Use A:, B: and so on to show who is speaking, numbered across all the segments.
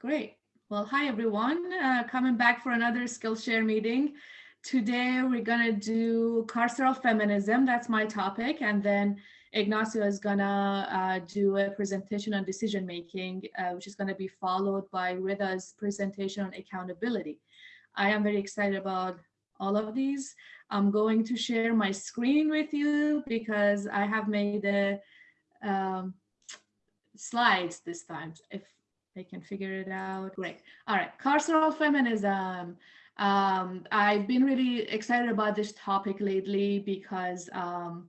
A: Great. Well, hi everyone. Uh, coming back for another Skillshare meeting. Today we're gonna do carceral feminism. That's my topic, and then Ignacio is gonna uh, do a presentation on decision making, uh, which is gonna be followed by Rida's presentation on accountability. I am very excited about all of these. I'm going to share my screen with you because I have made the um, slides this time. If they can figure it out, great. All right, carceral feminism. Um, I've been really excited about this topic lately because um,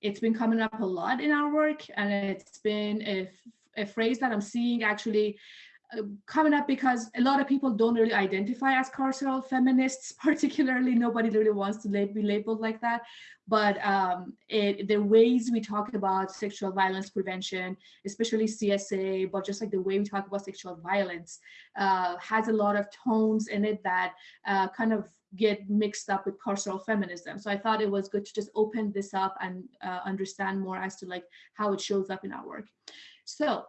A: it's been coming up a lot in our work and it's been a, a phrase that I'm seeing actually uh, coming up because a lot of people don't really identify as carceral feminists, particularly nobody really wants to be labeled like that. But um, it, the ways we talk about sexual violence prevention, especially CSA, but just like the way we talk about sexual violence uh, has a lot of tones in it that uh, kind of get mixed up with carceral feminism. So I thought it was good to just open this up and uh, understand more as to like how it shows up in our work. So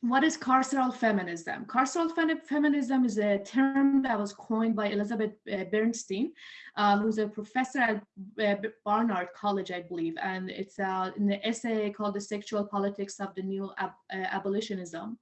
A: what is carceral feminism? Carceral feminism is a term that was coined by Elizabeth uh, Bernstein, uh, who's a professor at uh, Barnard College, I believe, and it's uh, in the essay called The Sexual Politics of the New Ab uh, Abolitionism.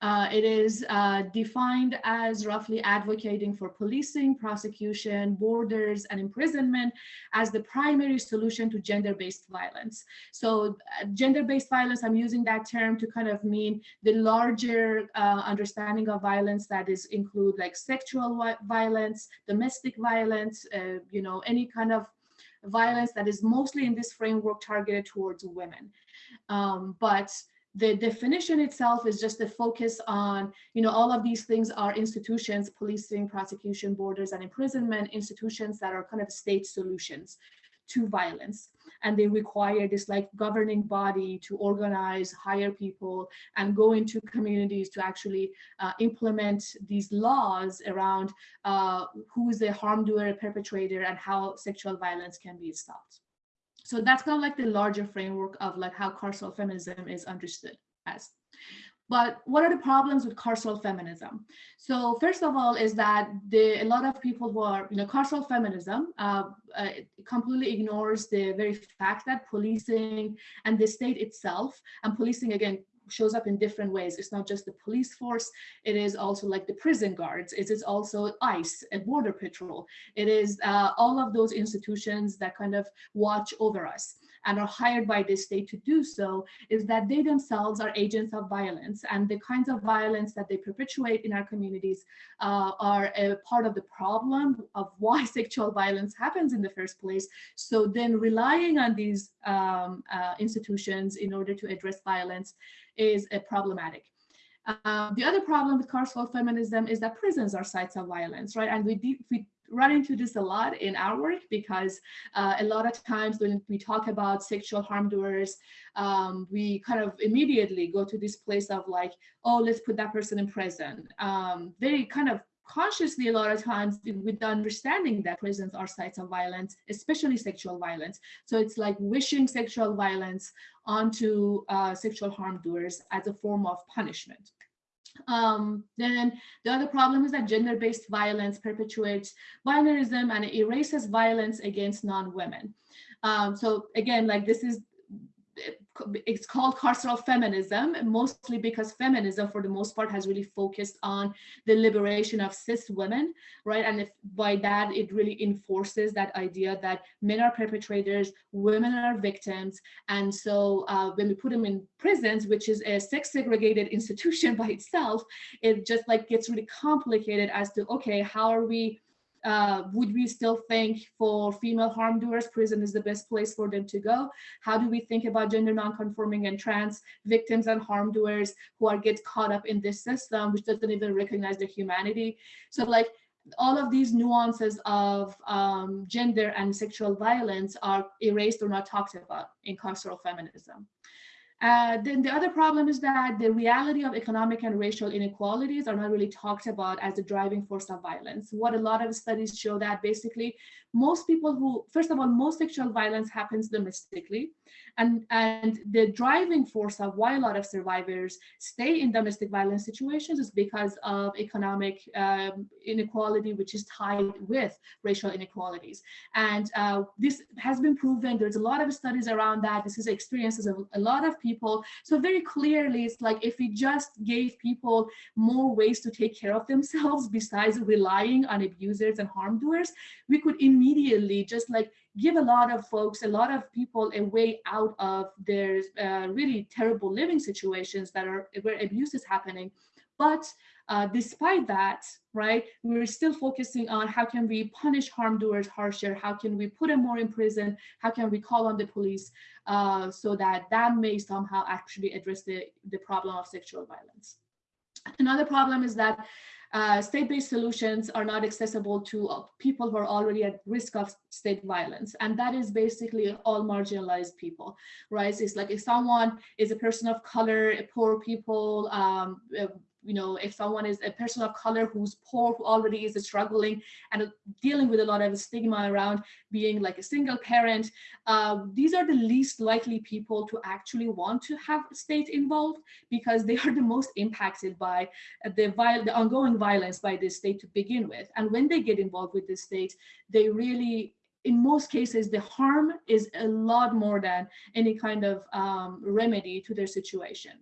A: Uh, it is uh, defined as roughly advocating for policing, prosecution, borders, and imprisonment as the primary solution to gender-based violence. So uh, gender-based violence, I'm using that term to kind of mean the larger uh, understanding of violence that is include like sexual violence, domestic violence, uh, you know, any kind of violence that is mostly in this framework targeted towards women. Um, but the definition itself is just the focus on, you know, all of these things are institutions, policing, prosecution, borders, and imprisonment, institutions that are kind of state solutions to violence. And they require this like governing body to organize, hire people, and go into communities to actually uh, implement these laws around uh, who is the harm doer, perpetrator, and how sexual violence can be stopped. So that's kind of like the larger framework of like how carceral feminism is understood as. But what are the problems with carceral feminism? So first of all is that the, a lot of people who are, you know, carceral feminism uh, uh, completely ignores the very fact that policing and the state itself, and policing again shows up in different ways. It's not just the police force, it is also like the prison guards, it is also ICE, a border patrol. It is uh, all of those institutions that kind of watch over us and are hired by the state to do so is that they themselves are agents of violence and the kinds of violence that they perpetuate in our communities uh, are a part of the problem of why sexual violence happens in the first place. So then relying on these um, uh, institutions in order to address violence is a problematic. Uh, the other problem with carceral feminism is that prisons are sites of violence, right? And we, we run into this a lot in our work because uh, a lot of times when we talk about sexual harm doers, um, we kind of immediately go to this place of like, oh, let's put that person in prison. Um, very kind of consciously a lot of times with the understanding that prisons are sites of violence, especially sexual violence. So it's like wishing sexual violence onto uh, sexual harm doers as a form of punishment. Um, then the other problem is that gender-based violence perpetuates binarism and erases violence against non-women. Um, so again, like this is it's called carceral feminism, mostly because feminism, for the most part, has really focused on the liberation of cis women, right? And if by that, it really enforces that idea that men are perpetrators, women are victims. And so uh, when we put them in prisons, which is a sex segregated institution by itself, it just like gets really complicated as to, okay, how are we uh, would we still think for female harm doers, prison is the best place for them to go? How do we think about gender nonconforming and trans victims and harm doers who are get caught up in this system, which doesn't even recognize their humanity? So like all of these nuances of um, gender and sexual violence are erased or not talked about in carceral feminism. Uh, then the other problem is that the reality of economic and racial inequalities are not really talked about as the driving force of violence. What a lot of studies show that basically most people who, first of all, most sexual violence happens domestically. And, and the driving force of why a lot of survivors stay in domestic violence situations is because of economic um, inequality, which is tied with racial inequalities. And uh, this has been proven. There's a lot of studies around that. This is experiences of a lot of people. So very clearly, it's like if we just gave people more ways to take care of themselves besides relying on abusers and harm doers, we could immediately just like give a lot of folks, a lot of people a way out of their uh, really terrible living situations that are where abuse is happening. But uh, despite that, right, we're still focusing on how can we punish harm doers harsher? How can we put them more in prison? How can we call on the police uh, so that that may somehow actually address the, the problem of sexual violence? Another problem is that uh, state-based solutions are not accessible to uh, people who are already at risk of state violence. And that is basically all marginalized people, right? It's like if someone is a person of color, poor people, um, you know, if someone is a person of color who's poor, who already is struggling and dealing with a lot of stigma around being like a single parent, uh, these are the least likely people to actually want to have state involved because they are the most impacted by the, the ongoing violence by the state to begin with. And when they get involved with the state, they really in most cases, the harm is a lot more than any kind of um, remedy to their situation.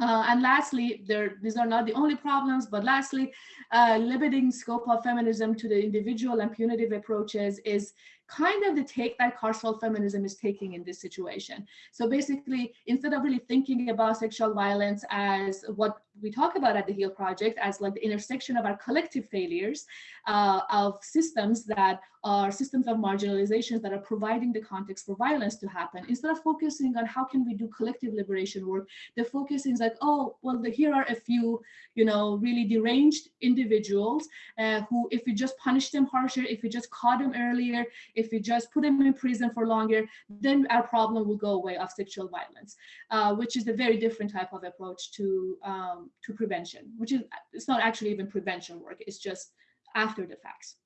A: Uh, and lastly, there, these are not the only problems, but lastly, uh, limiting scope of feminism to the individual and punitive approaches is kind of the take that carceral feminism is taking in this situation. So basically, instead of really thinking about sexual violence as what we talk about at the HEAL Project as like the intersection of our collective failures uh, of systems that are systems of marginalizations that are providing the context for violence to happen. Instead of focusing on how can we do collective liberation work, the focus is like, oh, well, the, here are a few, you know, really deranged individuals uh, who, if we just punish them harsher, if we just caught them earlier, if we just put them in prison for longer, then our problem will go away of sexual violence, uh, which is a very different type of approach to um, to prevention, which is it's not actually even prevention work, it's just after the facts.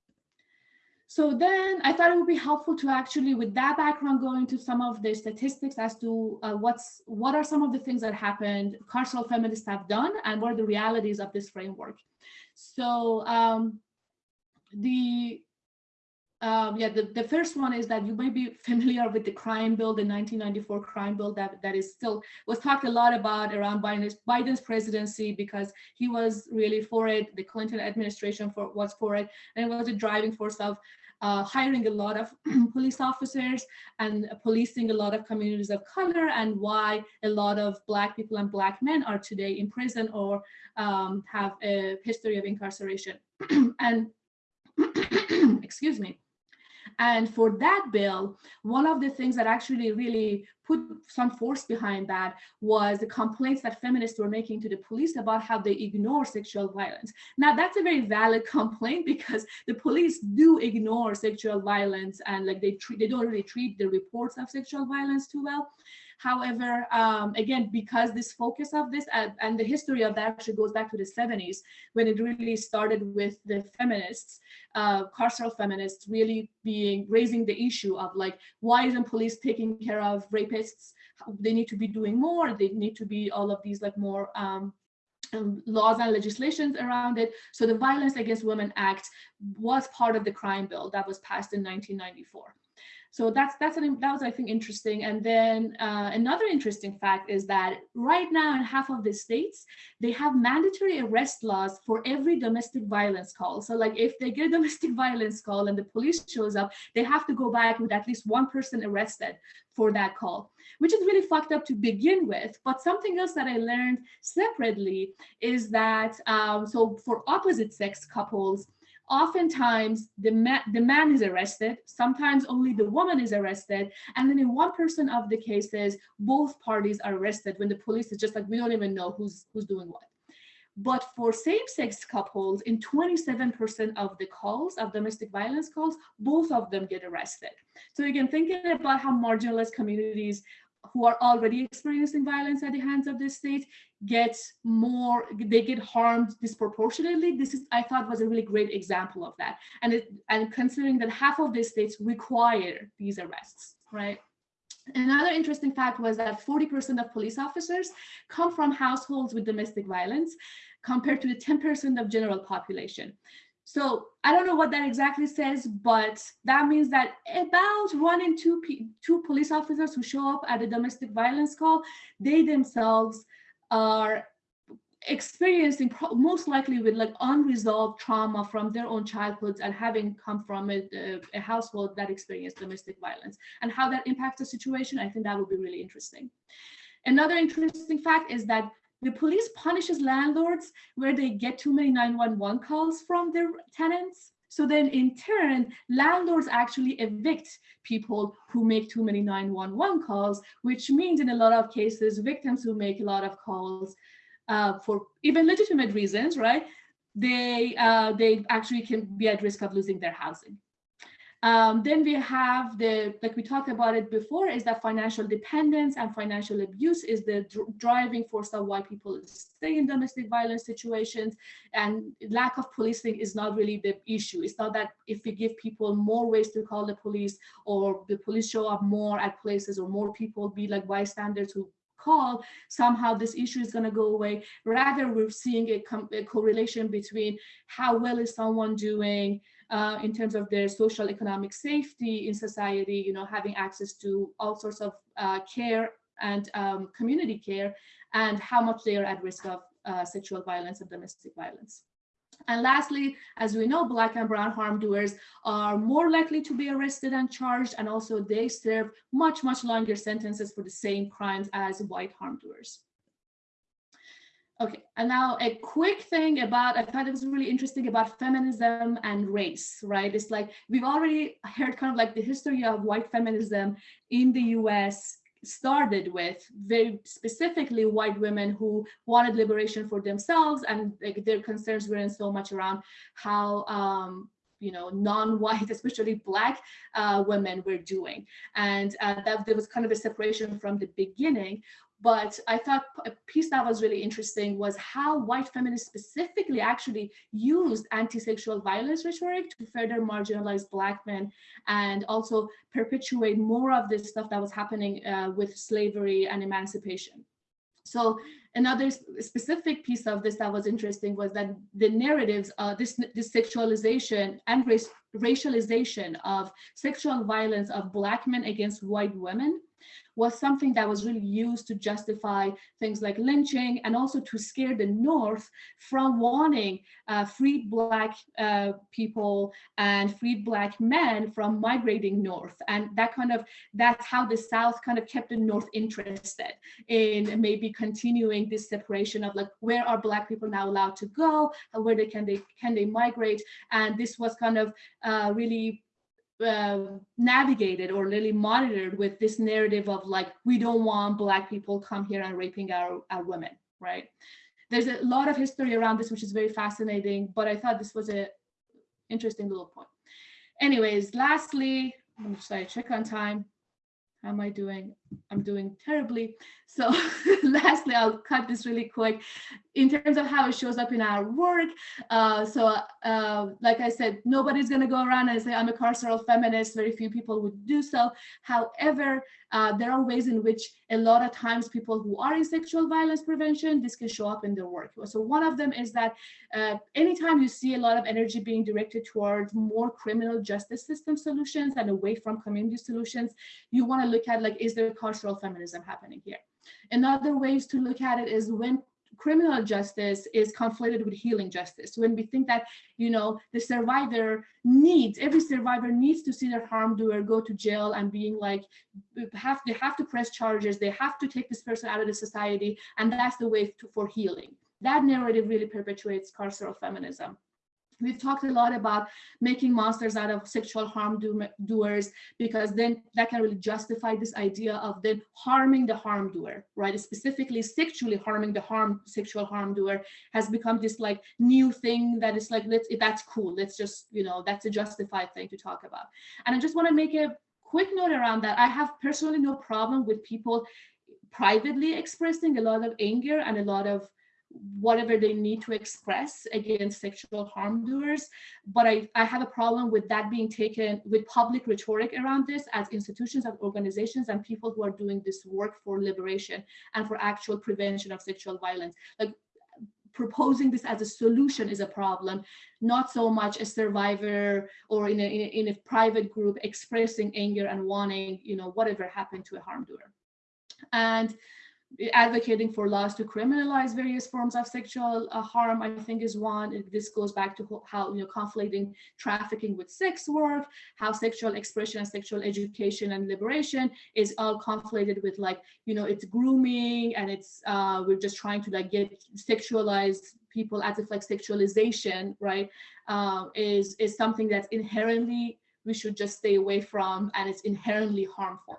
A: So then I thought it would be helpful to actually, with that background, go into some of the statistics as to uh, what's what are some of the things that happened carceral feminists have done and what are the realities of this framework. So um, the um, yeah, the, the first one is that you may be familiar with the crime bill, the 1994 crime bill that, that is still was talked a lot about around Biden's, Biden's presidency because he was really for it. The Clinton administration for, was for it, and it was a driving force of uh, hiring a lot of police officers and policing a lot of communities of color and why a lot of black people and black men are today in prison or um, have a history of incarceration. and excuse me. And for that bill, one of the things that actually really put some force behind that was the complaints that feminists were making to the police about how they ignore sexual violence. Now that's a very valid complaint because the police do ignore sexual violence and like they treat, they don't really treat the reports of sexual violence too well. However, um, again, because this focus of this uh, and the history of that actually goes back to the 70s when it really started with the feminists, uh, carceral feminists really being raising the issue of like, why isn't police taking care of rapists? They need to be doing more. They need to be all of these like more um, um, laws and legislations around it. So the Violence Against Women Act was part of the crime bill that was passed in 1994. So that's that's an, that was I think interesting. And then uh, another interesting fact is that right now in half of the states they have mandatory arrest laws for every domestic violence call. So like if they get a domestic violence call and the police shows up, they have to go back with at least one person arrested for that call, which is really fucked up to begin with. But something else that I learned separately is that um, so for opposite sex couples oftentimes the man, the man is arrested, sometimes only the woman is arrested, and then in one person of the cases, both parties are arrested when the police is just like, we don't even know who's, who's doing what. But for same-sex couples, in 27% of the calls, of domestic violence calls, both of them get arrested. So again, thinking about how marginalized communities who are already experiencing violence at the hands of the state get more, they get harmed disproportionately. This is, I thought was a really great example of that. And, it, and considering that half of the states require these arrests, right? Another interesting fact was that 40% of police officers come from households with domestic violence compared to the 10% of general population. So I don't know what that exactly says, but that means that about one in two, two police officers who show up at a domestic violence call, they themselves are experiencing most likely with like unresolved trauma from their own childhoods and having come from a, a, household that experienced domestic violence and how that impacts the situation i think that would be really interesting. Another interesting fact is that the police punishes landlords where they get too many 911 calls from their tenants so then in turn, landlords actually evict people who make too many 911 calls, which means in a lot of cases, victims who make a lot of calls uh, for even legitimate reasons, right? They, uh, they actually can be at risk of losing their housing. Um, then we have the, like we talked about it before, is that financial dependence and financial abuse is the dr driving force of why people stay in domestic violence situations. And lack of policing is not really the issue. It's not that if we give people more ways to call the police or the police show up more at places or more people be like bystanders who call, somehow this issue is going to go away. Rather, we're seeing a, a correlation between how well is someone doing, uh, in terms of their social economic safety in society, you know, having access to all sorts of uh, care and um, community care, and how much they are at risk of uh, sexual violence and domestic violence. And lastly, as we know, black and brown harm doers are more likely to be arrested and charged, and also they serve much, much longer sentences for the same crimes as white harm doers. Okay, and now a quick thing about, I thought it was really interesting about feminism and race, right? It's like, we've already heard kind of like the history of white feminism in the US started with very specifically white women who wanted liberation for themselves and like, their concerns weren't so much around how um, you know, non-white, especially black uh, women were doing. And uh, that there was kind of a separation from the beginning. But I thought a piece that was really interesting was how white feminists specifically actually used anti-sexual violence rhetoric to further marginalize black men and also perpetuate more of this stuff that was happening uh, with slavery and emancipation. So another specific piece of this that was interesting was that the narratives, uh, this, this sexualization and race, racialization of sexual violence of black men against white women was something that was really used to justify things like lynching and also to scare the North from wanting uh, freed Black uh, people and freed Black men from migrating North. And that kind of, that's how the South kind of kept the North interested in maybe continuing this separation of like, where are Black people now allowed to go? Where they can they can they migrate? And this was kind of uh, really uh, navigated or really monitored with this narrative of like, we don't want black people come here and raping our, our women, right? There's a lot of history around this, which is very fascinating, but I thought this was a interesting little point. Anyways, lastly, I'm sorry, check on time. How am I doing? I'm doing terribly. So lastly, I'll cut this really quick. In terms of how it shows up in our work, uh, so uh, like I said, nobody's going to go around and say, I'm a carceral feminist. Very few people would do so. However, uh, there are ways in which a lot of times people who are in sexual violence prevention, this can show up in their work. So one of them is that uh, anytime you see a lot of energy being directed towards more criminal justice system solutions and away from community solutions, you want to look at like, is there carceral feminism happening here? Another ways to look at it is when criminal justice is conflated with healing justice. When we think that, you know, the survivor needs, every survivor needs to see their harm doer go to jail and being like, have they have to press charges, they have to take this person out of the society, and that's the way to, for healing. That narrative really perpetuates carceral feminism. We've talked a lot about making monsters out of sexual harm do doers because then that can really justify this idea of then harming the harm doer, right? Specifically sexually harming the harm sexual harm doer has become this like new thing that is like, let's that's cool. Let's just, you know, that's a justified thing to talk about. And I just want to make a quick note around that, I have personally no problem with people privately expressing a lot of anger and a lot of whatever they need to express against sexual harm doers. But I, I have a problem with that being taken with public rhetoric around this as institutions and organizations and people who are doing this work for liberation and for actual prevention of sexual violence. Like proposing this as a solution is a problem, not so much a survivor or in a, in a, in a private group expressing anger and wanting, you know, whatever happened to a harm doer. And advocating for laws to criminalize various forms of sexual uh, harm, I think is one. This goes back to how, you know, conflating trafficking with sex work, how sexual expression and sexual education and liberation is all conflated with like, you know, it's grooming and it's, uh, we're just trying to like get sexualized people as if like sexualization, right, uh, is, is something that's inherently, we should just stay away from and it's inherently harmful.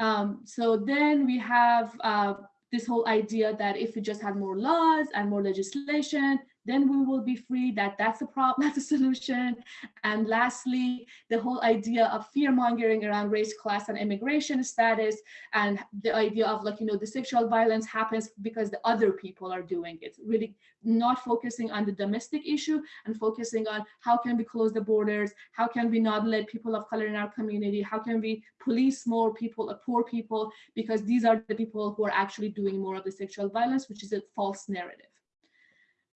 A: Um, so then we have uh, this whole idea that if we just had more laws and more legislation, then we will be free, that that's a problem, that's a solution. And lastly, the whole idea of fear mongering around race, class, and immigration status, and the idea of like, you know, the sexual violence happens because the other people are doing it, really not focusing on the domestic issue and focusing on how can we close the borders, how can we not let people of color in our community, how can we police more people, uh, poor people, because these are the people who are actually doing more of the sexual violence, which is a false narrative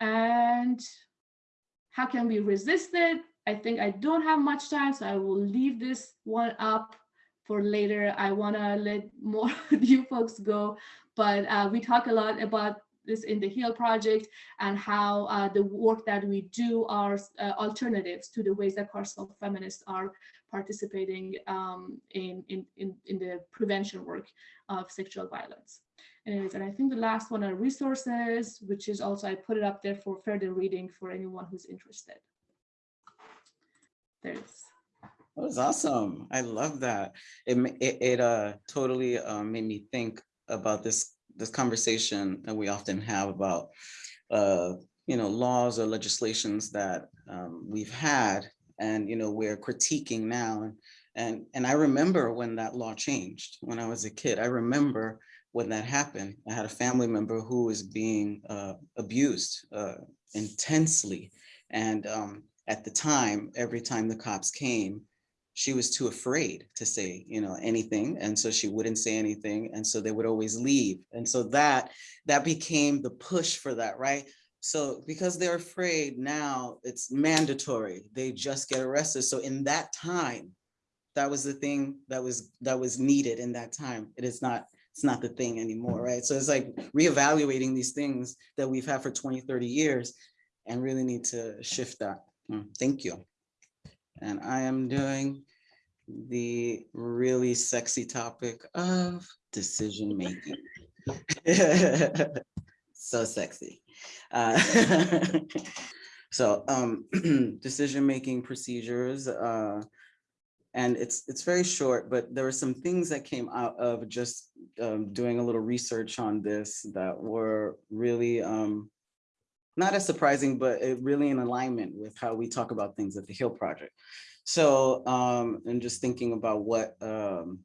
A: and how can we resist it? I think I don't have much time, so I will leave this one up for later. I want to let more of you folks go, but uh, we talk a lot about this in the HEAL project and how uh, the work that we do are uh, alternatives to the ways that carceral feminists are participating um, in, in, in, in the prevention work of sexual violence is, and I think the last one are resources, which is also, I put it up there for further reading for anyone who's interested. There's.
B: That was awesome. I love that. It, it, it uh, totally uh, made me think about this this conversation that we often have about uh, you know laws or legislations that um, we've had and you know we're critiquing now and and and I remember when that law changed when I was a kid. I remember when that happened, I had a family member who was being uh, abused uh, intensely. And um, at the time, every time the cops came, she was too afraid to say, you know, anything. And so she wouldn't say anything. And so they would always leave. And so that, that became the push for that, right? So because they're afraid now, it's mandatory. They just get arrested. So in that time, that was the thing that was that was needed in that time. It is not it's not the thing anymore, right? So it's like reevaluating these things that we've had for 20, 30 years and really need to shift that. Mm, thank you. And I am doing the really sexy topic of decision making. so sexy. Uh, so um, decision making procedures. Uh, and it's it's very short, but there were some things that came out of just um, doing a little research on this that were really um, not as surprising, but it really in alignment with how we talk about things at the HEAL Project. So, um, and just thinking about what um,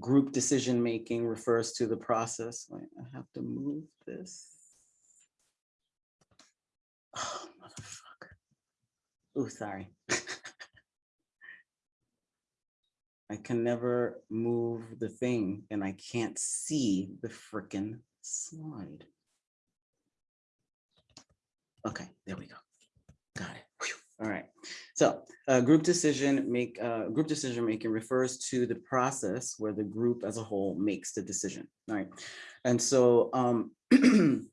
B: group decision making refers to the process. Wait, I have to move this. Oh, motherfucker. Oh, sorry. I can never move the thing and I can't see the frickin' slide. Okay, there we go. Got it. Whew. All right. So uh, group decision make uh, group decision making refers to the process where the group as a whole makes the decision. All right. And so um,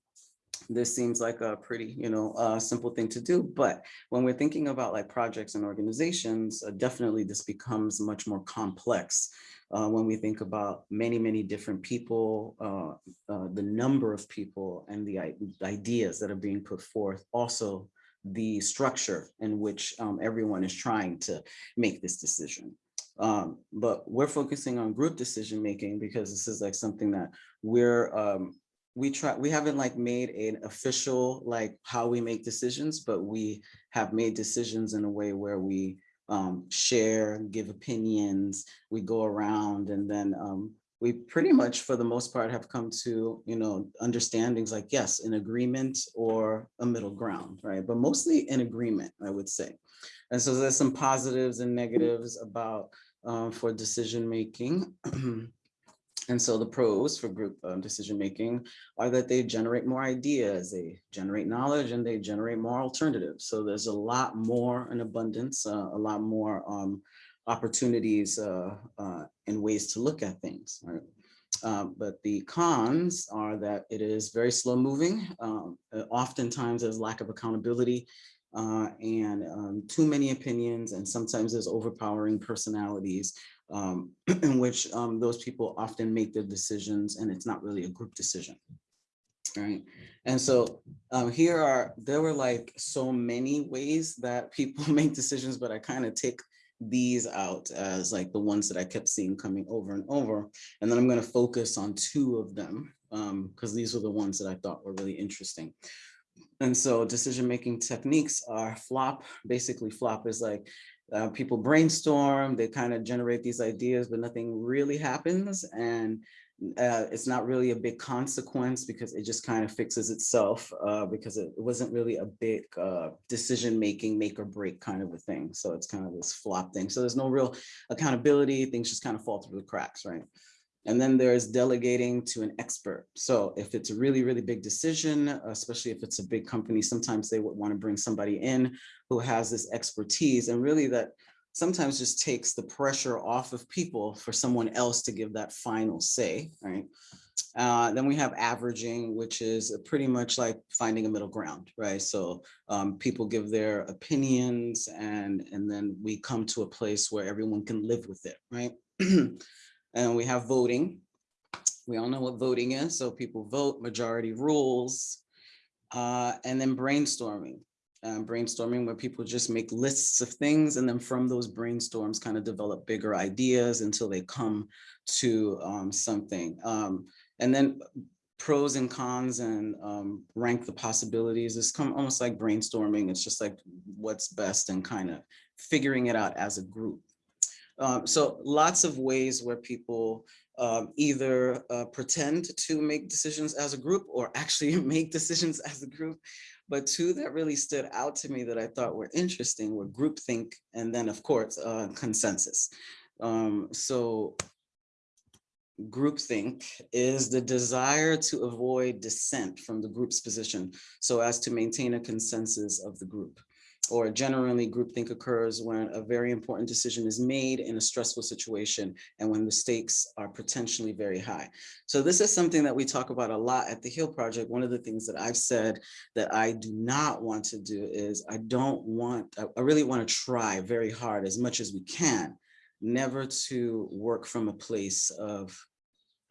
B: this seems like a pretty, you know, uh, simple thing to do. But when we're thinking about like projects and organizations, uh, definitely this becomes much more complex uh, when we think about many, many different people, uh, uh, the number of people and the ideas that are being put forth, also the structure in which um, everyone is trying to make this decision. Um, but we're focusing on group decision making because this is like something that we're um, we try we haven't like made an official like how we make decisions but we have made decisions in a way where we um, share, give opinions, we go around and then um, we pretty much, for the most part, have come to, you know, understandings like, yes, an agreement or a middle ground, right? But mostly an agreement, I would say. And so there's some positives and negatives about um, for decision making. and so the pros for group um, decision making are that they generate more ideas, they generate knowledge, and they generate more alternatives. So there's a lot more in abundance, uh, a lot more um, opportunities uh, uh, and ways to look at things. Right? Um, but the cons are that it is very slow moving. Um, uh, oftentimes there's lack of accountability uh, and um, too many opinions and sometimes there's overpowering personalities um, in which um, those people often make their decisions and it's not really a group decision. Right. And so um, here are, there were like so many ways that people make decisions, but I kind of take these out as like the ones that I kept seeing coming over and over. And then I'm going to focus on two of them because um, these were the ones that I thought were really interesting. And so decision-making techniques are flop. Basically flop is like uh, people brainstorm, they kind of generate these ideas, but nothing really happens. And uh, it's not really a big consequence because it just kind of fixes itself uh, because it wasn't really a big uh, decision making make or break kind of a thing. So it's kind of this flop thing. So there's no real accountability. Things just kind of fall through the cracks, right? And then there's delegating to an expert. So if it's a really, really big decision, especially if it's a big company, sometimes they would want to bring somebody in who has this expertise and really that sometimes just takes the pressure off of people for someone else to give that final say, right? Uh, then we have averaging, which is pretty much like finding a middle ground, right? So um, people give their opinions and, and then we come to a place where everyone can live with it, right? and we have voting. We all know what voting is. So people vote, majority rules, uh, and then brainstorming um, brainstorming where people just make lists of things and then from those brainstorms kind of develop bigger ideas until they come to um, something. Um, and then pros and cons and um, rank the possibilities. It's come almost like brainstorming. It's just like what's best and kind of figuring it out as a group. Um, so lots of ways where people um, either uh, pretend to make decisions as a group or actually make decisions as a group. But two that really stood out to me that I thought were interesting were groupthink and then of course uh, consensus. Um, so groupthink is the desire to avoid dissent from the group's position so as to maintain a consensus of the group or generally groupthink occurs when a very important decision is made in a stressful situation and when the stakes are potentially very high. So this is something that we talk about a lot at the HEAL Project. One of the things that I've said that I do not want to do is I don't want, I really want to try very hard as much as we can, never to work from a place of,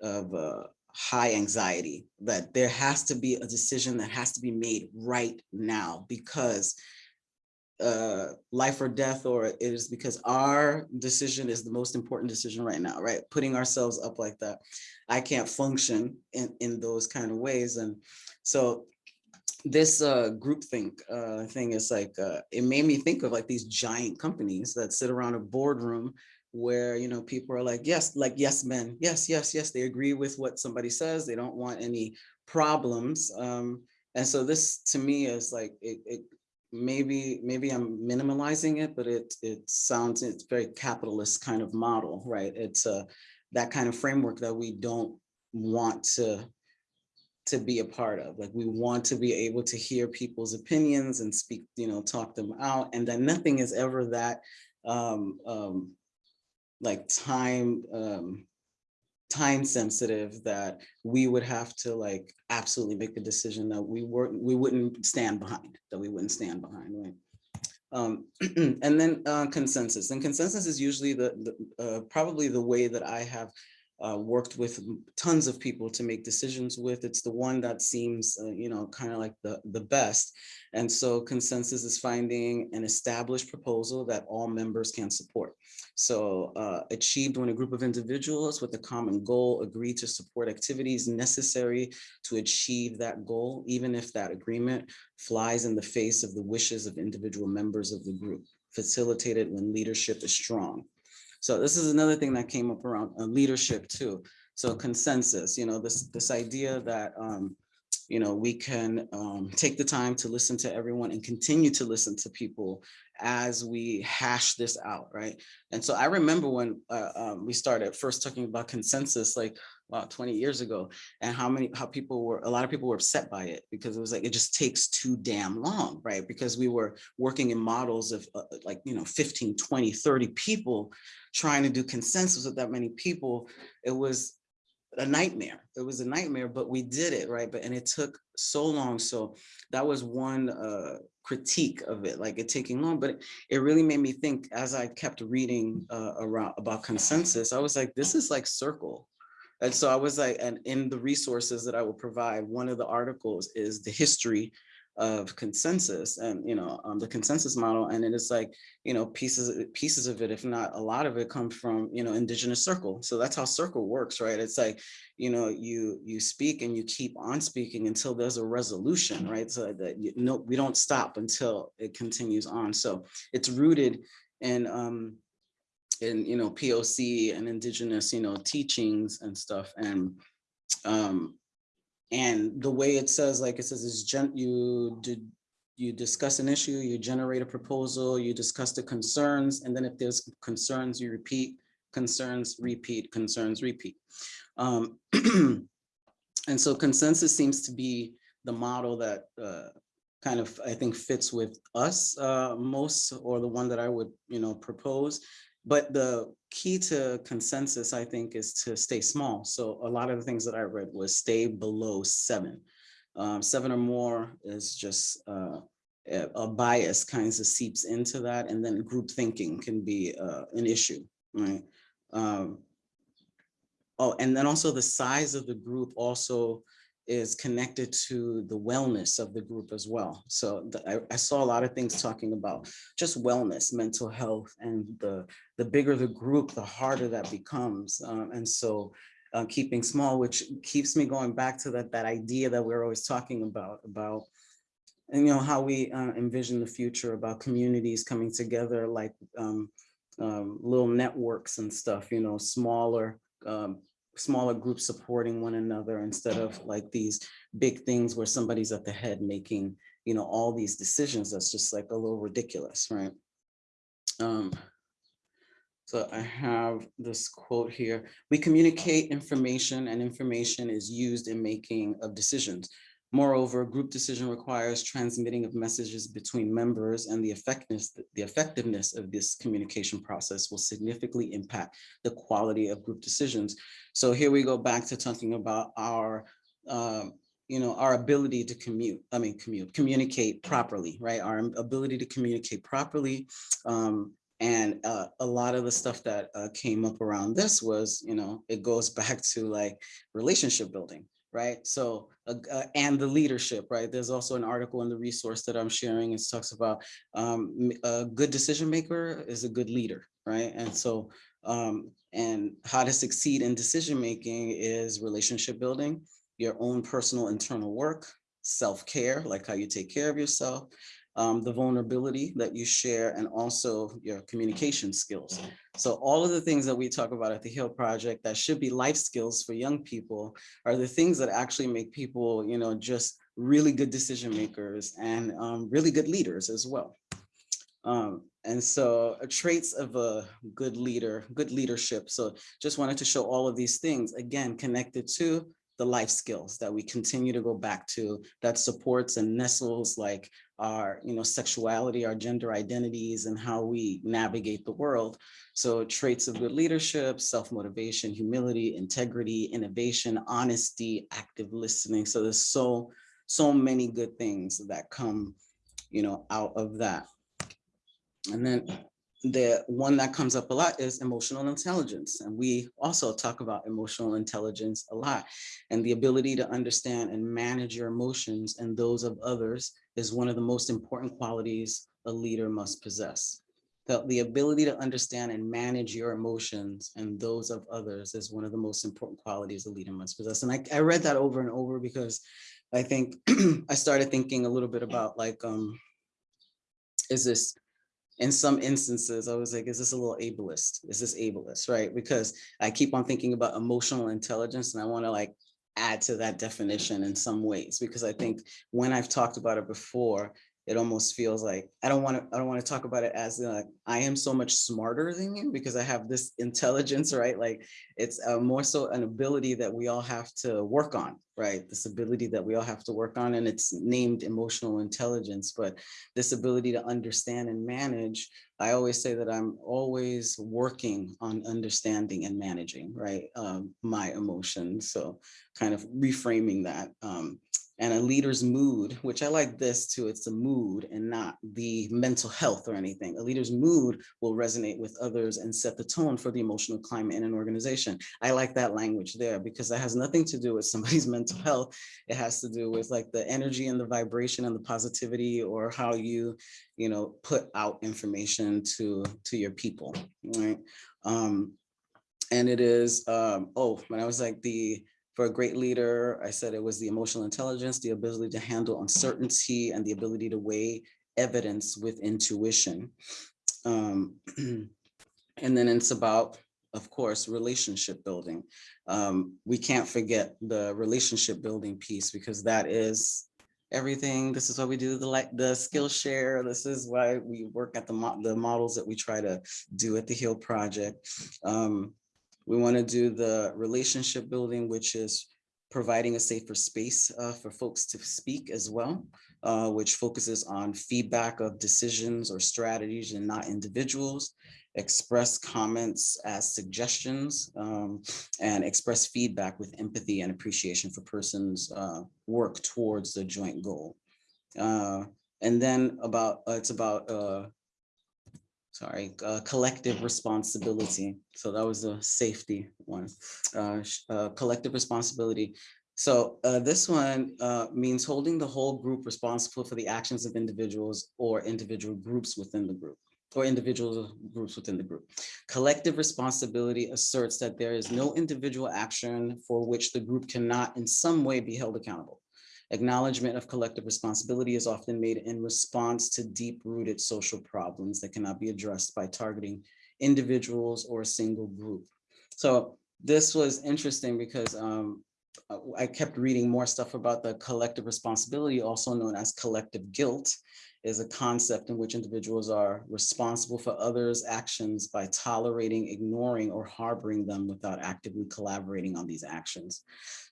B: of uh, high anxiety, that there has to be a decision that has to be made right now because uh, life or death, or it is because our decision is the most important decision right now, right? Putting ourselves up like that. I can't function in, in those kind of ways. And so this uh, groupthink uh, thing is like, uh, it made me think of like these giant companies that sit around a boardroom where, you know, people are like, yes, like yes men, yes, yes, yes, they agree with what somebody says. They don't want any problems. Um, and so this to me is like, it, it maybe maybe I'm minimalizing it, but it it sounds it's very capitalist kind of model, right? It's a that kind of framework that we don't want to to be a part of. Like we want to be able to hear people's opinions and speak, you know, talk them out, and that nothing is ever that um, um, like time um, time sensitive that we would have to like absolutely make the decision that we weren't we wouldn't stand behind that we wouldn't stand behind right? Um, and then uh, consensus and consensus is usually the, the uh, probably the way that I have uh, worked with tons of people to make decisions with. It's the one that seems, uh, you know, kind of like the, the best. And so consensus is finding an established proposal that all members can support. So uh, achieved when a group of individuals with a common goal agree to support activities necessary to achieve that goal, even if that agreement flies in the face of the wishes of individual members of the group. facilitated when leadership is strong. So this is another thing that came up around uh, leadership too. So consensus, you know, this this idea that um, you know we can um, take the time to listen to everyone and continue to listen to people as we hash this out, right? And so I remember when uh, um, we started first talking about consensus, like about 20 years ago, and how many how people were a lot of people were upset by it because it was like it just takes too damn long, right? Because we were working in models of uh, like you know 15, 20, 30 people trying to do consensus with that many people. It was a nightmare. It was a nightmare, but we did it, right? But and it took so long. So that was one uh, critique of it, like it taking long. But it, it really made me think as I kept reading uh, around about consensus. I was like, this is like circle. And so I was like, and in the resources that I will provide, one of the articles is the history of consensus and you know um, the consensus model. And it is like you know pieces pieces of it if not a lot of it come from you know indigenous circle. So that's how circle works right? It's like you know you you speak and you keep on speaking until there's a resolution right? So that you know we don't stop until it continues on. So it's rooted in um in you know poc and indigenous you know teachings and stuff and um and the way it says, like it says, is gen you did you discuss an issue, you generate a proposal, you discuss the concerns, and then if there's concerns, you repeat concerns, repeat concerns, repeat. Um, and so consensus seems to be the model that uh, kind of I think fits with us uh, most, or the one that I would you know propose. But the key to consensus, I think, is to stay small. So a lot of the things that I read was stay below seven. Um, seven or more is just uh, a bias kinds of seeps into that. And then group thinking can be uh, an issue, right? Um, oh, and then also the size of the group also is connected to the wellness of the group as well. So the, I, I, saw a lot of things talking about just wellness, mental health, and the, the bigger the group, the harder that becomes. Um, and so uh, keeping small, which keeps me going back to that, that idea that we're always talking about, about and, you know, how we uh, envision the future about communities coming together like um, um, little networks and stuff, you know, smaller um, smaller groups supporting one another instead of like these big things where somebody's at the head making, you know, all these decisions. That's just like a little ridiculous, right? Um, so I have this quote here. We communicate information and information is used in making of decisions. Moreover, group decision requires transmitting of messages between members and the effectiveness, the effectiveness of this communication process will significantly impact the quality of group decisions. So here we go back to talking about our, um, you know, our ability to commute, I mean, commute, communicate properly, right? Our ability to communicate properly. Um, and uh, a lot of the stuff that uh, came up around this was, you know, it goes back to like relationship building, right? So, uh, uh, and the leadership, right? There's also an article in the resource that I'm sharing. It talks about um, a good decision maker is a good leader, right? And so, um, and how to succeed in decision making is relationship building, your own personal internal work, self-care, like how you take care of yourself, um, the vulnerability that you share, and also your communication skills. So all of the things that we talk about at the HEAL Project that should be life skills for young people are the things that actually make people, you know, just really good decision makers and um, really good leaders as well. Um, and so uh, traits of a good leader, good leadership. So just wanted to show all of these things, again, connected to the life skills that we continue to go back to that supports and nestles like our you know sexuality our gender identities and how we navigate the world. So traits of good leadership self-motivation humility integrity innovation honesty active listening. So there's so so many good things that come you know out of that. And then the one that comes up a lot is emotional intelligence. And we also talk about emotional intelligence a lot. And the ability to understand and manage your emotions and those of others is one of the most important qualities a leader must possess. The, the ability to understand and manage your emotions and those of others is one of the most important qualities a leader must possess. And I, I read that over and over because I think I started thinking a little bit about like, um, is this in some instances, I was like, is this a little ableist? Is this ableist, right? Because I keep on thinking about emotional intelligence and I want to like add to that definition in some ways, because I think when I've talked about it before, it almost feels like I don't want to I don't want to talk about it as like I am so much smarter than you because I have this intelligence, right? Like it's uh, more so an ability that we all have to work on, right? This ability that we all have to work on and it's named emotional intelligence, but this ability to understand and manage, I always say that I'm always working on understanding and managing, right? Um, my emotions. So kind of reframing that. Um, and a leader's mood, which I like this too, it's a mood and not the mental health or anything. A leader's mood will resonate with others and set the tone for the emotional climate in an organization. I like that language there because that has nothing to do with somebody's mental health. It has to do with like the energy and the vibration and the positivity or how you, you know, put out information to, to your people, right? Um, and it is, um, oh, when I was like the, for a great leader, I said it was the emotional intelligence, the ability to handle uncertainty and the ability to weigh evidence with intuition. Um, and then it's about, of course, relationship building. Um, we can't forget the relationship building piece because that is everything. This is why we do the like the Skillshare. This is why we work at the, mo the models that we try to do at the HEAL project. Um, we want to do the relationship building, which is providing a safer space uh, for folks to speak as well, uh, which focuses on feedback of decisions or strategies and not individuals, express comments as suggestions, um, and express feedback with empathy and appreciation for persons uh, work towards the joint goal. Uh, and then about, uh, it's about uh, sorry, uh, collective responsibility. So that was a safety one, uh, uh, collective responsibility. So uh, this one uh, means holding the whole group responsible for the actions of individuals or individual groups within the group or individual groups within the group. Collective responsibility asserts that there is no individual action for which the group cannot in some way be held accountable. Acknowledgement of collective responsibility is often made in response to deep-rooted social problems that cannot be addressed by targeting individuals or a single group. So this was interesting because um, I kept reading more stuff about the collective responsibility, also known as collective guilt, is a concept in which individuals are responsible for others' actions by tolerating, ignoring, or harboring them without actively collaborating on these actions.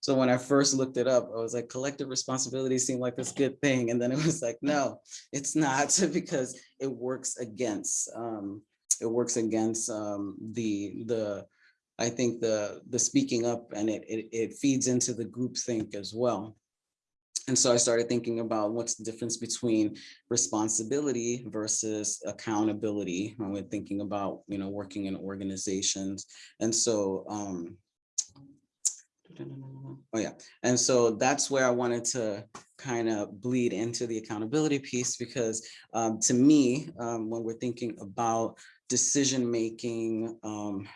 B: So when I first looked it up, I was like, collective responsibility seemed like this good thing. And then it was like, no, it's not because it works against, um, it works against um, the, the, I think the, the speaking up and it, it, it feeds into the group think as well. And so I started thinking about what's the difference between responsibility versus accountability when we're thinking about, you know, working in organizations. And so, um, oh yeah, and so that's where I wanted to kind of bleed into the accountability piece because um, to me, um, when we're thinking about decision making, um,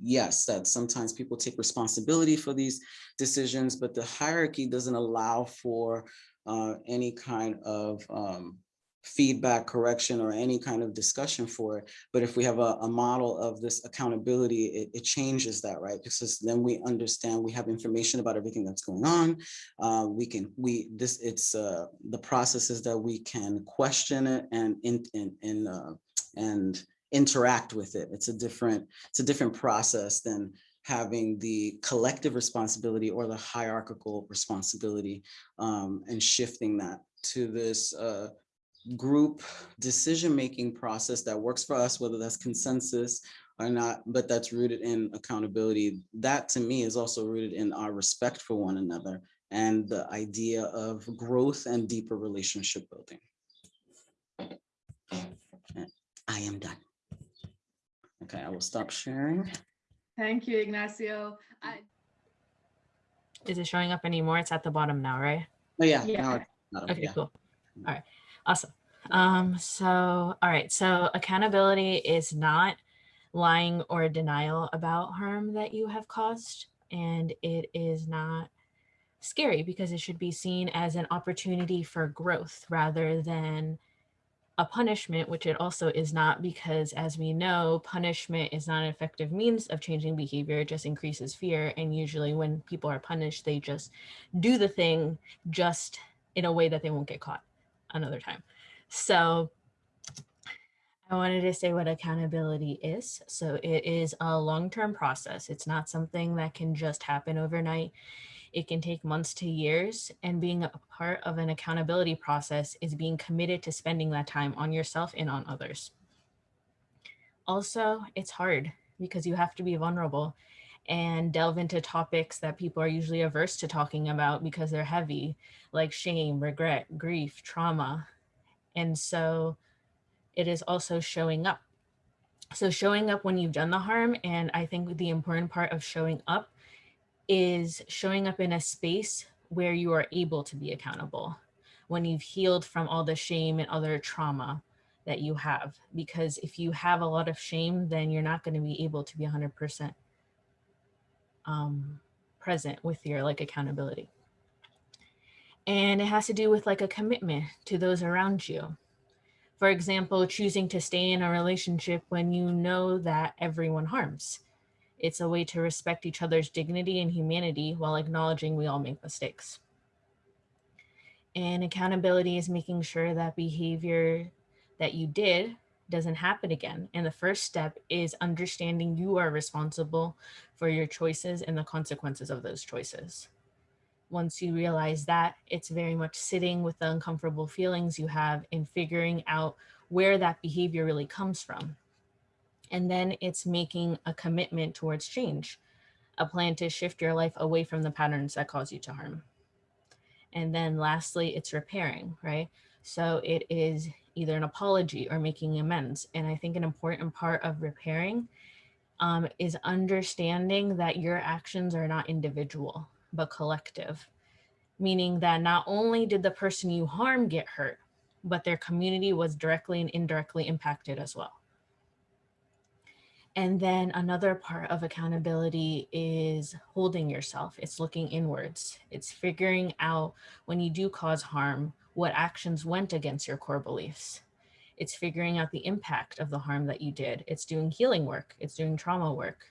B: yes, that sometimes people take responsibility for these decisions, but the hierarchy doesn't allow for uh, any kind of um, feedback, correction, or any kind of discussion for it. But if we have a, a model of this accountability, it, it, changes that, right? Because then we understand we have information about everything that's going on. Uh, we can, we, this, it's uh, the processes that we can question it and, in, in, in uh, and interact with it. It's a different, it's a different process than having the collective responsibility or the hierarchical responsibility um, and shifting that to this uh, group decision-making process that works for us, whether that's consensus or not, but that's rooted in accountability. That to me is also rooted in our respect for one another and the idea of growth and deeper relationship building. I am done. Okay, I will stop sharing.
A: Thank you, Ignacio. I,
C: Is it showing up anymore? It's at the bottom now, right?
B: Oh, yeah.
A: Yeah.
B: now it's
C: Okay,
B: yeah.
C: cool. All right, awesome. Um, so, all right, so accountability is not lying or denial about harm that you have caused, and it is not scary because it should be seen as an opportunity for growth rather than a punishment, which it also is not because as we know, punishment is not an effective means of changing behavior, it just increases fear. And usually when people are punished, they just do the thing just in a way that they won't get caught another time. So I wanted to say what accountability is. So it is a long-term process. It's not something that can just happen overnight. It can take months to years and being a part of an accountability process is being committed to spending that time on yourself and on others. Also, it's hard because you have to be vulnerable and delve into topics that people are usually averse to talking about because they're heavy, like shame, regret, grief, trauma. And so it is also showing up. So showing up when you've done the harm, and I think the important part of showing up is showing up in a space where you are able to be accountable when you've healed from all the shame and other trauma that you have. Because if you have a lot of shame, then you're not going to be able to be 100% um, present with your like accountability. And it has to do with like a commitment to those around you. For example, choosing to stay in a relationship when you know that everyone harms it's a way to respect each other's dignity and humanity while acknowledging we all make mistakes. And accountability is making sure that behavior that you did doesn't happen again. And the first step is understanding you are responsible for your choices and the consequences of those choices. Once you realize that, it's very much sitting with the uncomfortable feelings you have and figuring out where that behavior really comes from. And then it's making a commitment towards change, a plan to shift your life away from the patterns that cause you to harm. And then lastly, it's repairing, right? So it is either an apology or making amends. And I think an important part of repairing um, is understanding that your actions are not individual, but collective, meaning that not only did the person you harm get hurt, but their community was directly and indirectly impacted as well. And then another part of accountability is holding yourself. It's looking inwards. It's figuring out when you do cause harm, what actions went against your core beliefs. It's figuring out the impact of the harm that you did. It's doing healing work. It's doing trauma work.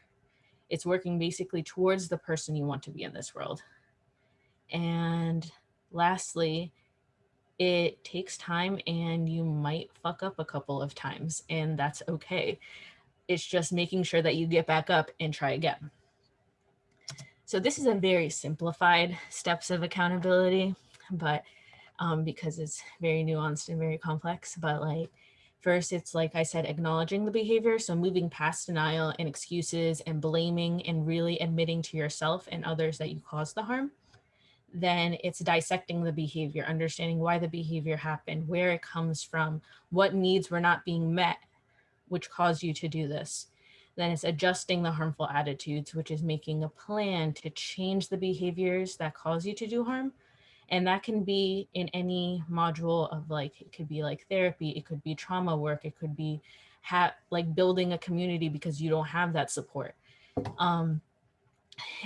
C: It's working basically towards the person you want to be in this world. And lastly, it takes time and you might fuck up a couple of times and that's okay. It's just making sure that you get back up and try again. So this is a very simplified steps of accountability, but um, because it's very nuanced and very complex, but like first it's like I said, acknowledging the behavior. So moving past denial and excuses and blaming and really admitting to yourself and others that you caused the harm. Then it's dissecting the behavior, understanding why the behavior happened, where it comes from, what needs were not being met which caused you to do this. Then it's adjusting the harmful attitudes, which is making a plan to change the behaviors that cause you to do harm. And that can be in any module of like, it could be like therapy, it could be trauma work, it could be like building a community because you don't have that support. Um,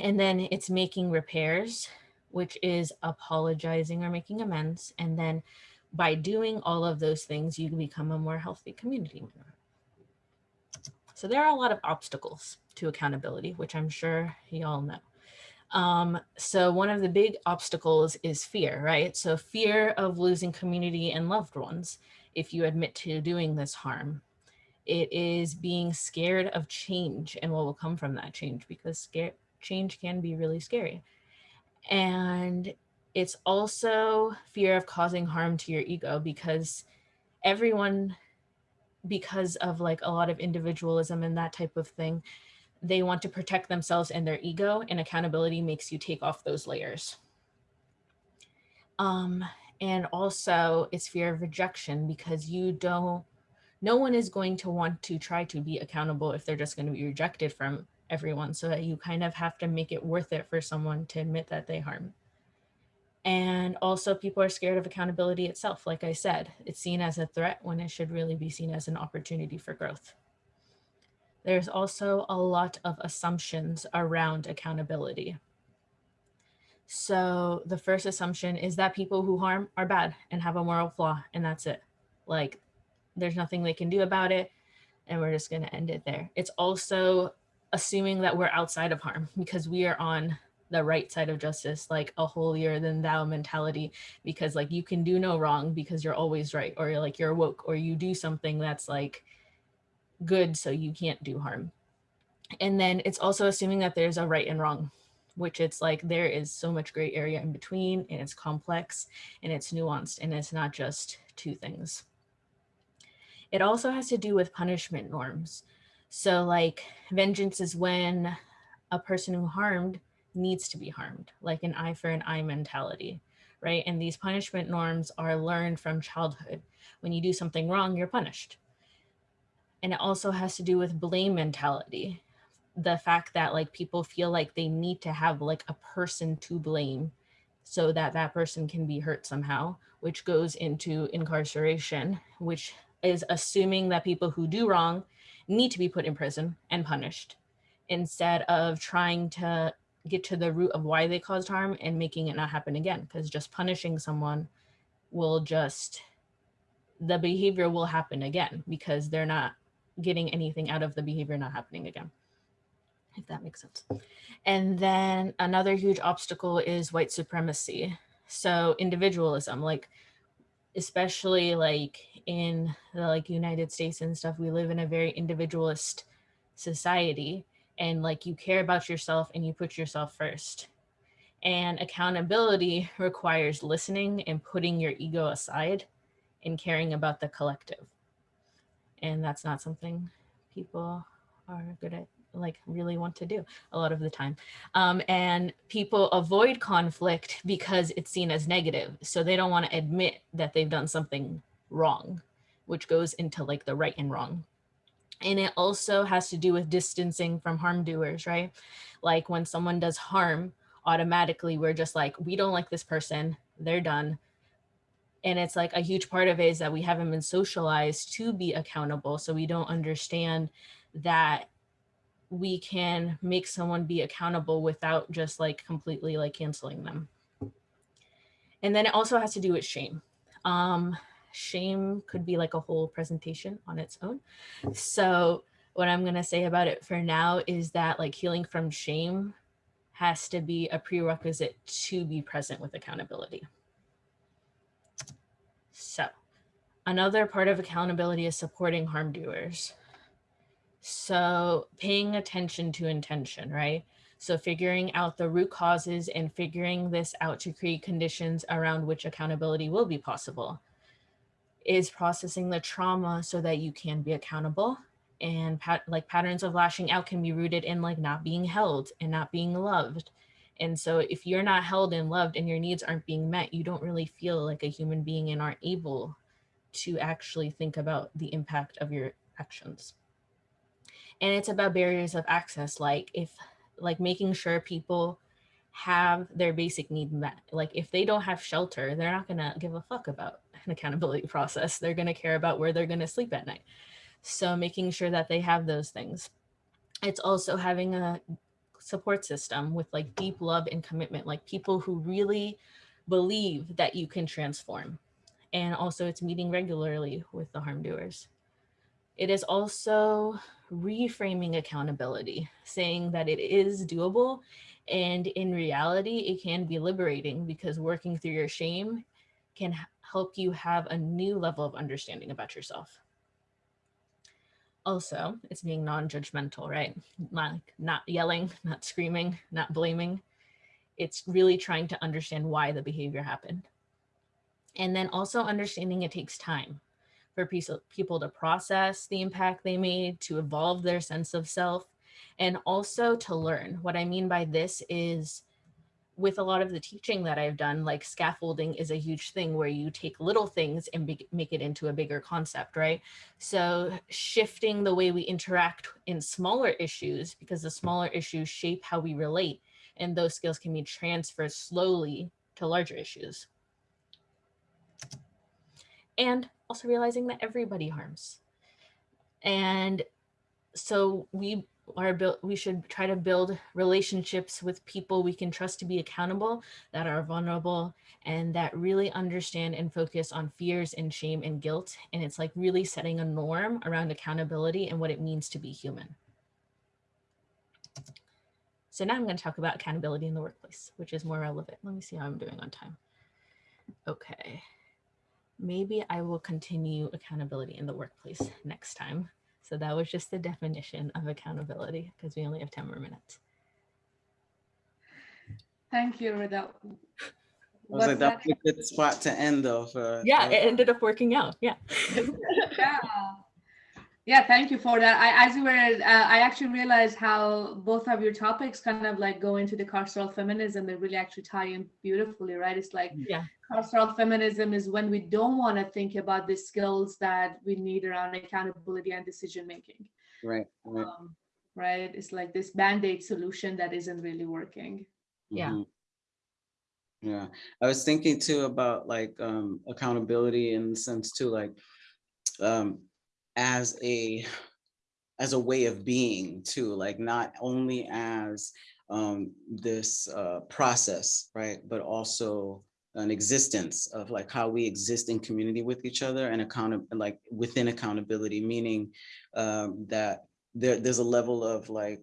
C: and then it's making repairs, which is apologizing or making amends. And then by doing all of those things, you become a more healthy community member. So there are a lot of obstacles to accountability, which I'm sure you all know. Um, so one of the big obstacles is fear, right? So fear of losing community and loved ones if you admit to doing this harm. It is being scared of change and what will come from that change because scare, change can be really scary. And it's also fear of causing harm to your ego because everyone because of like a lot of individualism and that type of thing, they want to protect themselves and their ego and accountability makes you take off those layers. Um, and also it's fear of rejection because you don't, no one is going to want to try to be accountable if they're just going to be rejected from everyone. So that you kind of have to make it worth it for someone to admit that they harm. And also people are scared of accountability itself. Like I said, it's seen as a threat when it should really be seen as an opportunity for growth. There's also a lot of assumptions around accountability. So the first assumption is that people who harm are bad and have a moral flaw and that's it. Like there's nothing they can do about it and we're just going to end it there. It's also assuming that we're outside of harm because we are on the right side of justice, like a holier than thou mentality, because like you can do no wrong because you're always right, or you're like you're woke, or you do something that's like good, so you can't do harm. And then it's also assuming that there's a right and wrong, which it's like there is so much gray area in between, and it's complex and it's nuanced, and it's not just two things. It also has to do with punishment norms. So like vengeance is when a person who harmed needs to be harmed, like an eye for an eye mentality, right? And these punishment norms are learned from childhood. When you do something wrong, you're punished. And it also has to do with blame mentality. The fact that like people feel like they need to have like a person to blame so that that person can be hurt somehow, which goes into incarceration, which is assuming that people who do wrong need to be put in prison and punished instead of trying to get to the root of why they caused harm and making it not happen again because just punishing someone will just the behavior will happen again because they're not getting anything out of the behavior not happening again if that makes sense. And then another huge obstacle is white supremacy. So individualism like especially like in the like United States and stuff, we live in a very individualist society and like you care about yourself and you put yourself first. And accountability requires listening and putting your ego aside and caring about the collective. And that's not something people are good at like really want to do a lot of the time. Um, and people avoid conflict because it's seen as negative. So they don't want to admit that they've done something wrong, which goes into like the right and wrong. And it also has to do with distancing from harm doers, right? Like when someone does harm, automatically we're just like, we don't like this person, they're done. And it's like a huge part of it is that we haven't been socialized to be accountable. So we don't understand that we can make someone be accountable without just like completely like canceling them. And then it also has to do with shame. Um, shame could be like a whole presentation on its own. So what I'm gonna say about it for now is that like healing from shame has to be a prerequisite to be present with accountability. So another part of accountability is supporting harm doers. So paying attention to intention, right? So figuring out the root causes and figuring this out to create conditions around which accountability will be possible is processing the trauma so that you can be accountable and pat like patterns of lashing out can be rooted in like not being held and not being loved. And so if you're not held and loved and your needs aren't being met, you don't really feel like a human being and aren't able to actually think about the impact of your actions and it's about barriers of access like if like making sure people have their basic need met. Like if they don't have shelter they're not going to give a fuck about an accountability process. They're going to care about where they're going to sleep at night. So making sure that they have those things. It's also having a support system with like deep love and commitment like people who really believe that you can transform. And also it's meeting regularly with the harm doers it is also reframing accountability, saying that it is doable. And in reality, it can be liberating because working through your shame can help you have a new level of understanding about yourself. Also, it's being non-judgmental, right? Like not yelling, not screaming, not blaming. It's really trying to understand why the behavior happened. And then also understanding it takes time for people to process the impact they made, to evolve their sense of self, and also to learn. What I mean by this is with a lot of the teaching that I've done, like scaffolding is a huge thing where you take little things and make it into a bigger concept, right? So shifting the way we interact in smaller issues, because the smaller issues shape how we relate, and those skills can be transferred slowly to larger issues. And also realizing that everybody harms. And so we are built, we should try to build relationships with people we can trust to be accountable that are vulnerable and that really understand and focus on fears and shame and guilt. And it's like really setting a norm around accountability and what it means to be human. So now i'm going to talk about accountability in the workplace which is more relevant. Let me see how i'm doing on time. Okay maybe i will continue accountability in the workplace next time so that was just the definition of accountability because we only have 10 more minutes.
A: Thank you, Rida.
B: I was
A: What's
B: like,
A: that?
B: that's a good spot to end though for.
C: Yeah,
B: for-
C: it ended up working out. Yeah.
A: yeah yeah thank you for that i as you were uh, i actually realized how both of your topics kind of like go into the carceral feminism they really actually tie in beautifully right it's like
C: Yeah.
A: carceral feminism is when we don't want to think about the skills that we need around accountability and decision making
B: Right, right.
A: um, right it's like this band-aid solution that isn't really working
C: Yeah.
B: Mhm. Yeah, I was thinking too about like um accountability in the sense too, like um as a as a way of being too, like not only as um this uh process, right? But also an existence of like how we exist in community with each other and account like within accountability, meaning um that there there's a level of like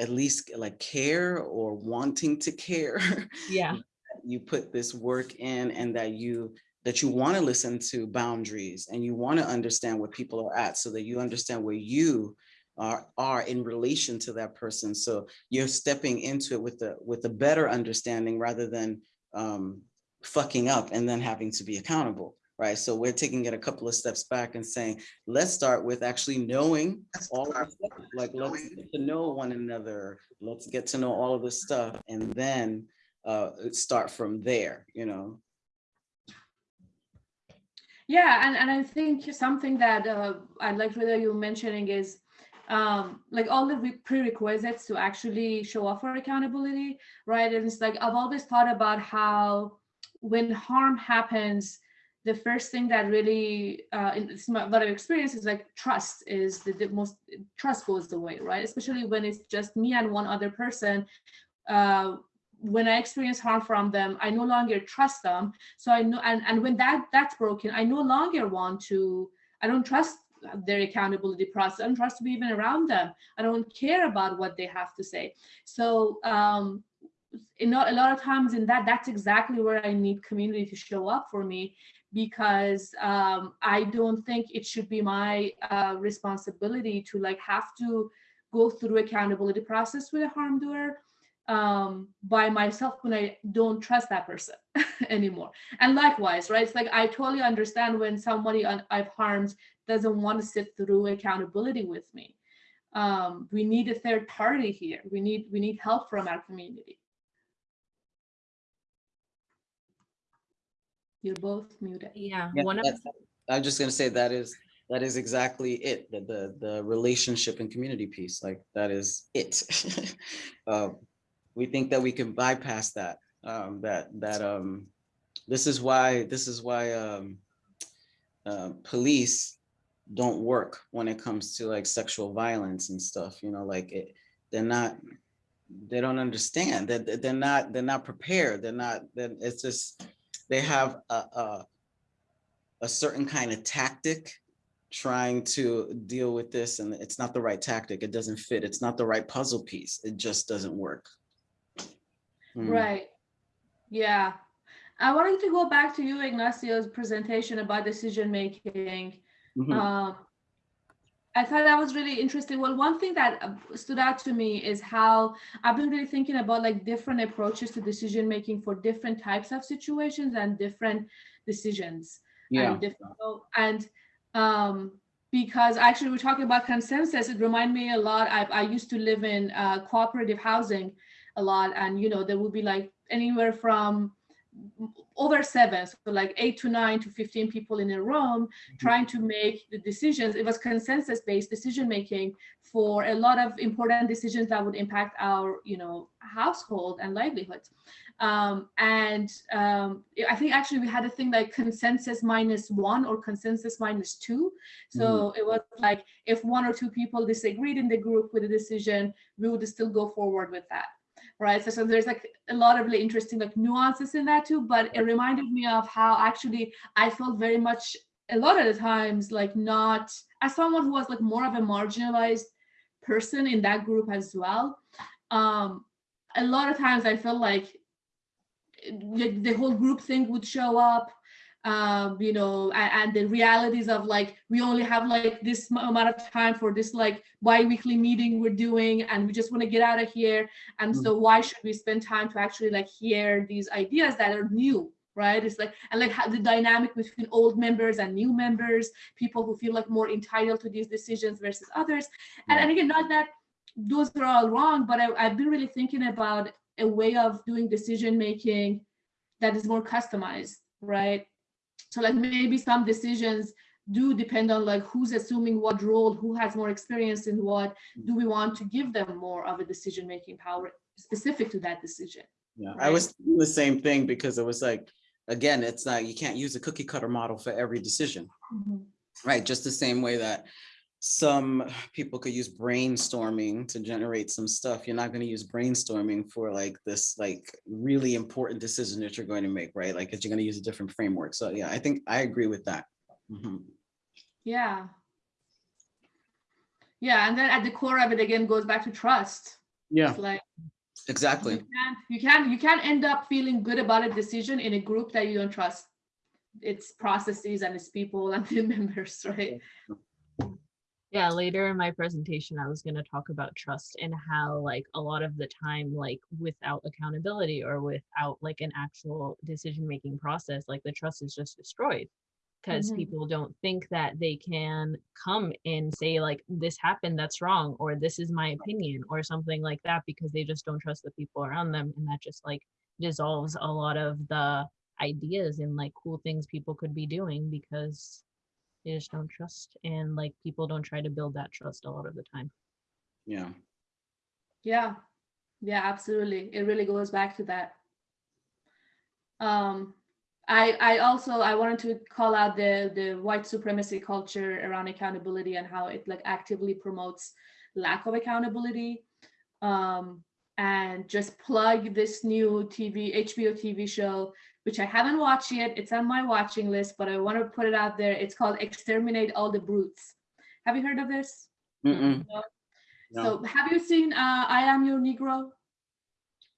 B: at least like care or wanting to care
C: Yeah.
B: you put this work in and that you that you want to listen to boundaries and you want to understand where people are at so that you understand where you are are in relation to that person. So you're stepping into it with the with a better understanding rather than um fucking up and then having to be accountable right? So we're taking it a couple of steps back and saying let's start with actually knowing all of this stuff. like let's get to know one another. Let's get to know all of this stuff and then uh start from there you know
A: Yeah, and, and I think something that uh, I'd like whether you mentioning is um, like all the prerequisites to actually show up for accountability, right? And it's like I've always thought about how when harm happens, the first thing that really, uh, my- what I've experienced is like trust is the, the most trust goes away, right? Especially when it's just me and one other person. Uh, when I experience harm from them, I no longer trust them. So i know and, and when that that's broken i no longer want to i don't trust their accountability process. I don't trust to be even around them. I don't care about what they have to say. So um in a a lot of times in that that's exactly where i need community to show up for me because um, i don't think it should be my uh, responsibility to like have to go through accountability process with a harm doer um, by myself when i don't trust that person anymore. And likewise right it's like i totally understand when somebody un- i've harmed doesn't want to sit through accountability with me. Um, we need a third party here. We need we need help from our community. You're both muted.
C: Yeah.
B: Yeah,
C: One of
B: i'm just going to say that is that is exactly it the the, the relationship and community piece like that is it. Uh, we think that we can bypass that um that that um this is why this is why um uh, police don't work when it comes to like sexual violence and stuff you know like it they're not they don't understand that they're not they're not prepared they're not then it's just they have a, a a certain kind of tactic trying to deal with this and it's not the right tactic it doesn't fit it's not the right puzzle piece it just doesn't work Mm.
A: Right. Yeah. I wanted to go back to you, Ignacio's presentation about decision making.
B: Mhm.
A: Um, I thought that was really interesting. Well, one thing that uh, stood out to me is how I've been really thinking about like different approaches to decision making for different types of situations and different decisions
B: yeah
A: and different and um because actually we're talking about consensus it reminded me a lot i, I used to live in uh, cooperative housing a lot and you know there would be like anywhere from over seven so like eight to nine to 15 people in a room trying to make the decisions it was consensus based decision making for a lot of important decisions that would impact our you know household and livelihoods Um, and um, I think actually we had a thing like consensus minus one or consensus minus two. So it was like if one or two people disagreed in the group with a decision, we would still go forward with that. Right. So, so there's like a lot of really interesting like nuances in that too. But it reminded me of how actually I felt very much a lot of the times like not as someone who was like more of a marginalized person in that group as well. Um, a lot of times I felt like the, the whole group thing would show up um, you know, and, and, the realities of like we only have like this amount of time for this like bi-weekly meeting we're doing, and we just want to get out of here. And so why should we spend time to actually like hear these ideas that are new, right? It's like and like how the dynamic between old members and new members, people who feel like more entitled to these decisions versus others. And, and again, not that those are all wrong, but I, I've been really thinking about a way of doing decision making that is more customized, right? So like maybe some decisions do depend on like who's assuming what role, who has more experience in what. Do we want to give them more of a decision making power specific to that decision?
B: Yeah, right? I was the same thing because it was like, again, it's not you can't use a cookie cutter model for every decision, mm -hmm. right? Just the same way that some people could use brainstorming to generate some stuff. You're not going to use brainstorming for like this like really important decision that you're going to make, right? Like you're going to use a different framework. So yeah, I think I agree with that. Mm -hmm.
A: Yeah. Yeah, and then at the core of it again goes back to trust.
B: Yeah. It's like exactly.
A: You can't, you can't you can't end up feeling good about a decision in a group that you don't trust. Its processes and its people and the members, right?
C: yeah later in my presentation i was going to talk about trust and how like a lot of the time like without accountability or without like an actual decision making process like the trust is just destroyed because mm-hmm. people don't think that they can come and say like this happened that's wrong or this is my opinion or something like that because they just don't trust the people around them and that just like dissolves a lot of the ideas and like cool things people could be doing because they just don't trust and like people don't try to build that trust a lot of the time.
B: Yeah.
A: Yeah. Yeah absolutely. It really goes back to that. Um i i also i wanted to call out the the white supremacy culture around accountability and how it like actively promotes lack of accountability. Um and just plug this new tv hbo tv show which I haven't watched yet. It's on my watching list, but I want to put it out there. It's called Exterminate All the Brutes. Have you heard of this? No? No. So have you seen uh, I Am Your Negro?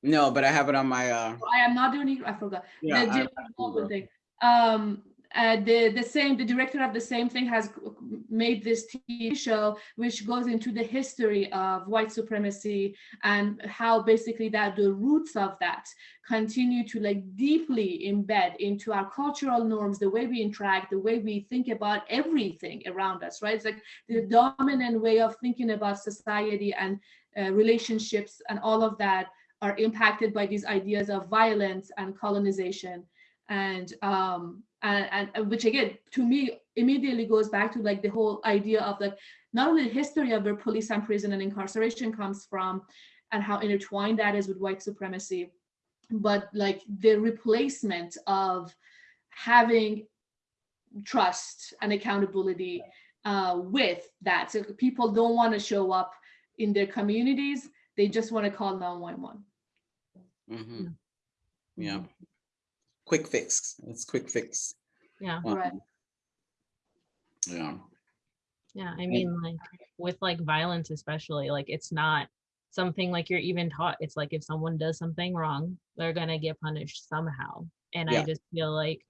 B: No, but I have it on my. Uh...
A: I am not your Negro. I forgot. Yeah, the Jim thing. Um, uh, the the same the director of the same thing has made this TV show which goes into the history of white supremacy and how basically that the roots of that continue to like deeply embed into our cultural norms the way we interact the way we think about everything around us right? It's like the dominant way of thinking about society and uh, relationships and all of that are impacted by these ideas of violence and colonization. And um and, and which again to me immediately goes back to like the whole idea of like not only the history of where police and prison and incarceration comes from and how intertwined that is with white supremacy but like the replacement of having trust and accountability uh, with that. So people don't want to show up in their communities they just want to call 911
B: mm -hmm. yeah quick fix. It's quick fix.
C: Yeah.
B: Um,
A: right.
B: Yeah.
C: Yeah. I mean, like with like violence, especially, like it's not something like you're even taught. It's like if someone does something wrong, they're gonna get punished somehow. And yeah. I just feel like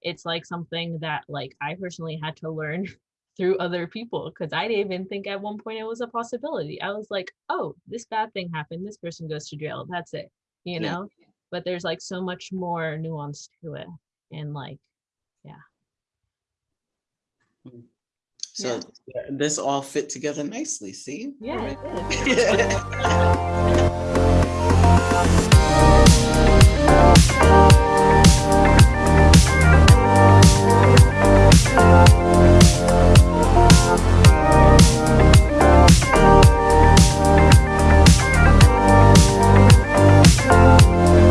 C: it's like something that like I personally had to learn through other people because I didn't even think at one point it was a possibility. I was like, oh, this bad thing happened. This person goes to jail. That's it. You know? Yeah but there's like so much more nuance to it and like yeah
B: hmm. so yeah. this all fit together nicely see
C: yeah right.